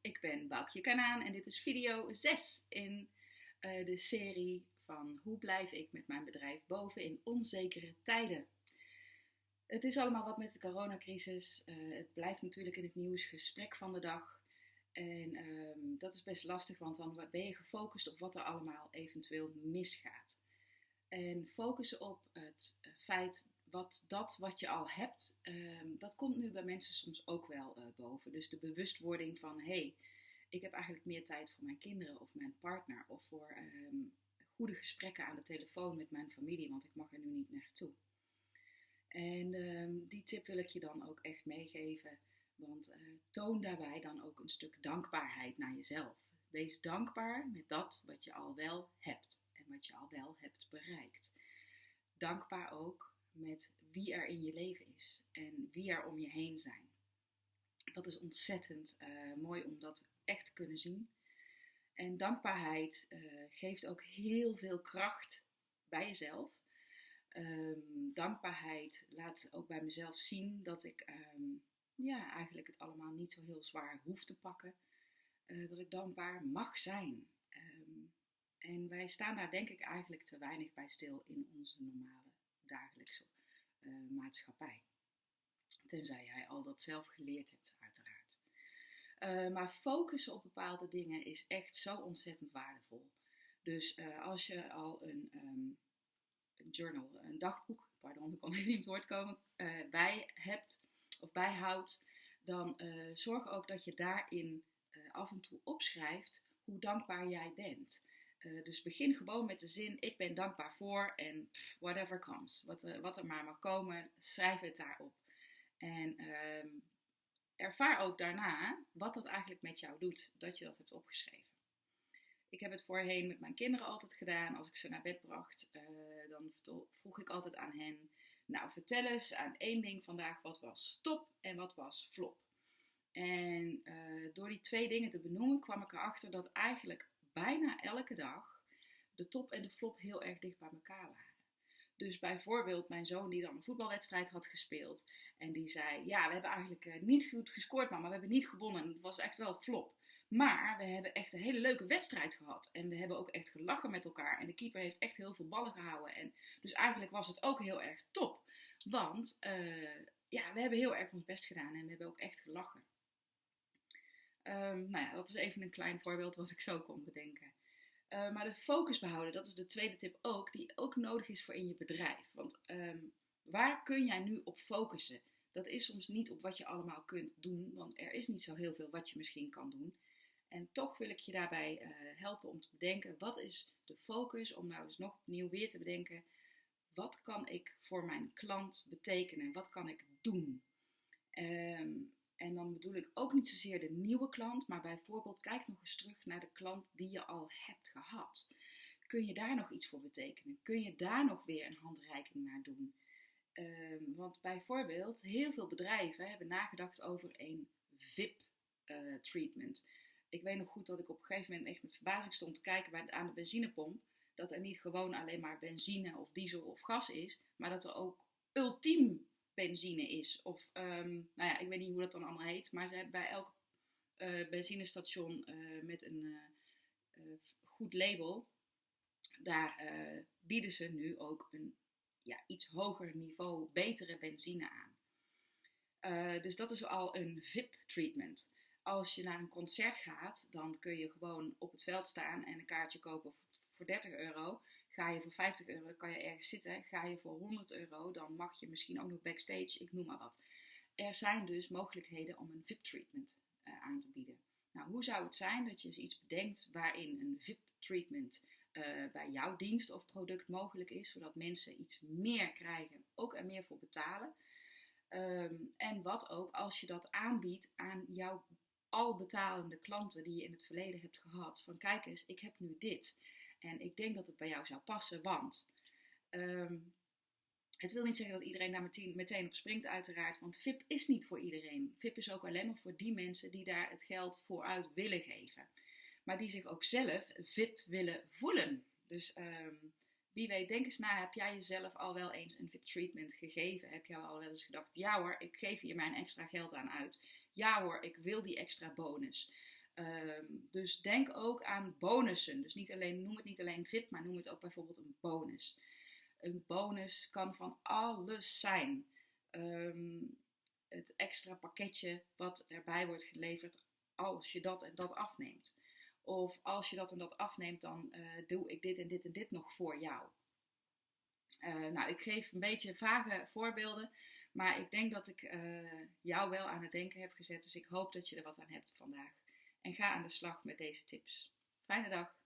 ik ben Boukje Kanaan en dit is video 6 in uh, de serie van hoe blijf ik met mijn bedrijf boven in onzekere tijden. Het is allemaal wat met de coronacrisis. Uh, het blijft natuurlijk in het nieuws gesprek van de dag. En um, dat is best lastig, want dan ben je gefocust op wat er allemaal eventueel misgaat. En focussen op het feit wat dat wat je al hebt, um, dat komt nu bij mensen soms ook wel uh, boven. Dus de bewustwording van hé, hey, ik heb eigenlijk meer tijd voor mijn kinderen of mijn partner of voor um, goede gesprekken aan de telefoon met mijn familie, want ik mag er nu niet naartoe. En um, die tip wil ik je dan ook echt meegeven, want uh, toon daarbij dan ook een stuk dankbaarheid naar jezelf. Wees dankbaar met dat wat je al wel hebt en wat je al wel hebt bereikt. Dankbaar ook met wie er in je leven is en wie er om je heen zijn. Dat is ontzettend uh, mooi om dat echt te kunnen zien. En dankbaarheid uh, geeft ook heel veel kracht bij jezelf. Um, dankbaarheid laat ook bij mezelf zien dat ik um, ja, eigenlijk het allemaal niet zo heel zwaar hoef te pakken. Uh, dat ik dankbaar mag zijn. Um, en wij staan daar denk ik eigenlijk te weinig bij stil in onze normale Tenzij jij al dat zelf geleerd hebt, uiteraard. Uh, maar focussen op bepaalde dingen is echt zo ontzettend waardevol. Dus uh, als je al een, um, een, journal, een dagboek, pardon, ik kon niet het woord komen, bij hebt of bijhoudt, dan zorg ook dat je daarin af en toe opschrijft hoe dankbaar jij bent. Uh, dus begin gewoon met de zin: Ik ben dankbaar voor en whatever comes. Wat, uh, wat, er maar mag komen, schrijf het daarop. En uh, ervaar ook daarna wat dat eigenlijk met jou doet, dat je dat hebt opgeschreven. Ik heb het voorheen met mijn kinderen altijd gedaan. Als ik ze naar bed bracht, uh, dan vroeg ik altijd aan hen: Nou, vertel eens aan één ding vandaag wat was top en wat was flop. En door die twee dingen te benoemen, kwam ik erachter dat eigenlijk bijna elke dag de top en de flop heel erg dicht bij elkaar waren. Dus bijvoorbeeld mijn zoon die dan een voetbalwedstrijd had gespeeld. En die zei, ja, we hebben eigenlijk eh, niet goed gescoord, maar we hebben niet gewonnen. Het was echt wel flop. Maar we hebben echt een hele leuke wedstrijd gehad. En we hebben ook echt gelachen met elkaar. En de keeper heeft echt heel veel ballen gehouden. En dus eigenlijk was het ook heel erg top. Want uh, ja, we hebben heel erg ons best gedaan en we hebben ook echt gelachen. Um, nou ja, dat is even een klein voorbeeld wat ik zo kon bedenken. Uh, maar de focus behouden, dat is de tweede tip ook, die ook nodig is voor in je bedrijf. Want um, waar kun jij nu op focussen? Dat is soms niet op wat je allemaal kunt doen, want er is niet zo heel veel wat je misschien kan doen. En toch wil ik je daarbij uh, helpen om te bedenken, wat is de focus, om nou eens nog opnieuw weer te bedenken, wat kan ik voor mijn klant betekenen? Wat kan ik doen? Um, en dan bedoel ik ook niet zozeer de nieuwe klant, maar bijvoorbeeld kijk nog eens terug naar de klant die je al hebt gehad. Kun je daar nog iets voor betekenen? Kun je daar nog weer een handreiking naar doen? Um, want bijvoorbeeld, heel veel bedrijven hebben nagedacht over een VIP-treatment. Uh, ik weet nog goed dat ik op een gegeven moment echt met verbazing stond te kijken bij, aan de benzinepomp. Dat er niet gewoon alleen maar benzine of diesel of gas is, maar dat er ook ultiem benzine is. Of, um, nou ja, ik weet niet hoe dat dan allemaal heet. Maar ze bij elk uh, benzinestation uh, met een uh, goed label, daar bieden ze nu ook een ja, iets hoger niveau, betere benzine aan. dus dat is al een VIP-treatment. Als je naar een concert gaat, dan kun je gewoon op het veld staan en een kaartje kopen voor 30 euro. Ga je voor 50 euro, kan je ergens zitten. Ga je voor 100 euro, dan mag je misschien ook nog backstage, ik noem maar wat. Er zijn dus mogelijkheden om een VIP-treatment uh, aan te bieden. Nou, hoe zou het zijn dat je eens iets bedenkt waarin een VIP-treatment uh, bij jouw dienst of product mogelijk is, zodat mensen iets meer krijgen, ook er meer voor betalen. Um, en wat ook als je dat aanbiedt aan jouw al betalende klanten die je in het verleden hebt gehad. Van kijk eens, ik heb nu dit. En ik denk dat het bij jou zou passen, want um, het wil niet zeggen dat iedereen daar meteen, op springt, uiteraard. Want VIP is niet voor iedereen. VIP is ook alleen maar voor die mensen die daar het geld vooruit willen geven. Maar die zich ook zelf VIP willen voelen. Dus um, wie weet, denk eens na, heb jij jezelf al wel eens een VIP-treatment gegeven? Heb jij al wel eens gedacht, ja hoor, ik geef hier mijn extra geld aan uit. Ja hoor, ik wil die extra bonus. Ehm, dus denk ook aan bonussen. Dus niet alleen, noem het niet alleen VIP, maar noem het ook bijvoorbeeld een bonus. Een bonus kan van alles zijn. Ehm, het extra pakketje wat erbij wordt geleverd als je dat en dat afneemt. Of als je dat en dat afneemt, dan uh, doe ik dit en dit en dit nog voor jou. Uh, nou, ik geef een beetje vage voorbeelden, maar ik denk dat ik uh, jou wel aan het denken heb gezet. Dus ik hoop dat je er wat aan hebt vandaag. En ga aan de slag met deze tips. Fijne dag!